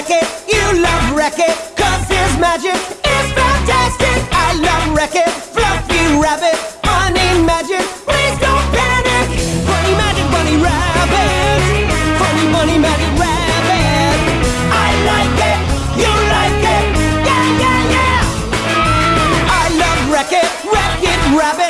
Wreck-It, you love Wreck-It, cause his magic is fantastic. I love Wreck-It, Fluffy Rabbit, funny Magic, please don't panic. funny Magic, Bunny Rabbit, Funny Bunny Magic Rabbit. I like it, you like it, yeah, yeah, yeah. I love Wreck-It, Wreck-It Rabbit.